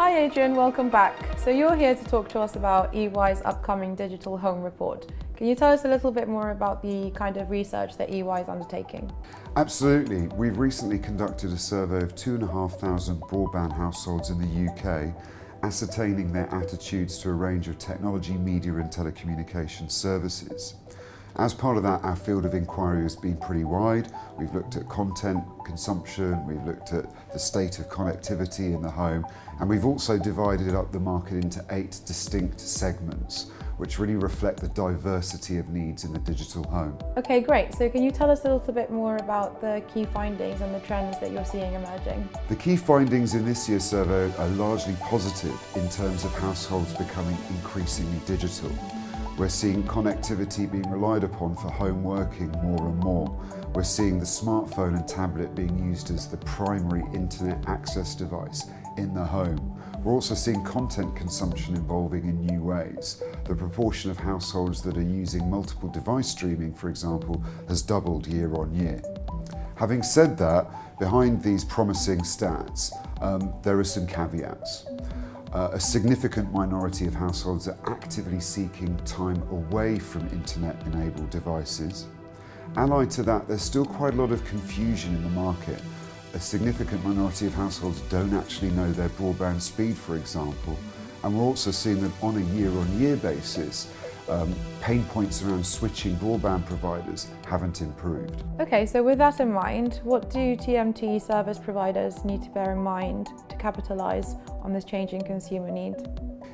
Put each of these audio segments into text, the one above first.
Hi Adrian, welcome back. So you're here to talk to us about EY's upcoming digital home report. Can you tell us a little bit more about the kind of research that EY is undertaking? Absolutely. We've recently conducted a survey of 2,500 broadband households in the UK, ascertaining their attitudes to a range of technology, media and telecommunication services. As part of that, our field of inquiry has been pretty wide. We've looked at content consumption, we've looked at the state of connectivity in the home, and we've also divided up the market into eight distinct segments, which really reflect the diversity of needs in the digital home. Okay, great. So can you tell us a little bit more about the key findings and the trends that you're seeing emerging? The key findings in this year's survey are largely positive in terms of households becoming increasingly digital. We're seeing connectivity being relied upon for home working more and more. We're seeing the smartphone and tablet being used as the primary internet access device in the home. We're also seeing content consumption evolving in new ways. The proportion of households that are using multiple device streaming, for example, has doubled year on year. Having said that, behind these promising stats, um, there are some caveats. Uh, a significant minority of households are actively seeking time away from internet-enabled devices. Allied to that, there's still quite a lot of confusion in the market. A significant minority of households don't actually know their broadband speed, for example. And we're also seeing that on a year-on-year -year basis, um, pain points around switching broadband providers haven't improved. Okay, so with that in mind, what do TMT service providers need to bear in mind to capitalise on this changing consumer need?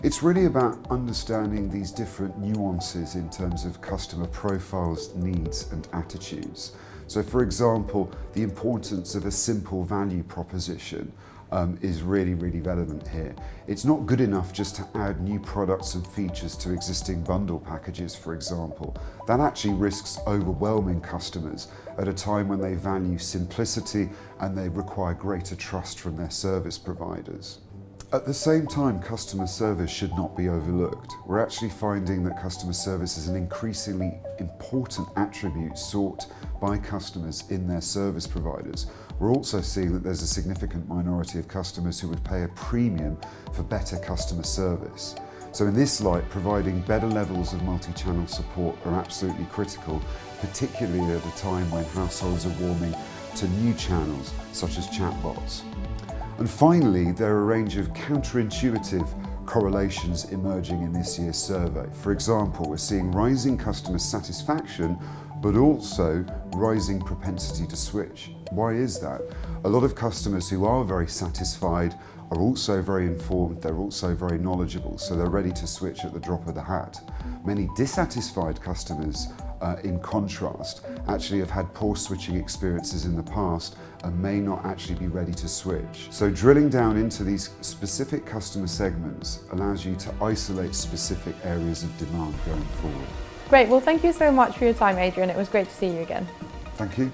It's really about understanding these different nuances in terms of customer profiles, needs and attitudes. So for example, the importance of a simple value proposition um, is really, really relevant here. It's not good enough just to add new products and features to existing bundle packages, for example. That actually risks overwhelming customers at a time when they value simplicity and they require greater trust from their service providers. At the same time, customer service should not be overlooked. We're actually finding that customer service is an increasingly important attribute sought by customers in their service providers. We're also seeing that there's a significant minority of customers who would pay a premium for better customer service. So in this light, providing better levels of multi-channel support are absolutely critical, particularly at a time when households are warming to new channels such as chatbots. And finally, there are a range of counterintuitive correlations emerging in this year's survey. For example, we're seeing rising customer satisfaction, but also rising propensity to switch. Why is that? A lot of customers who are very satisfied are also very informed, they're also very knowledgeable, so they're ready to switch at the drop of the hat. Many dissatisfied customers uh, in contrast, actually have had poor switching experiences in the past and may not actually be ready to switch. So drilling down into these specific customer segments allows you to isolate specific areas of demand going forward. Great, well thank you so much for your time Adrian, it was great to see you again. Thank you.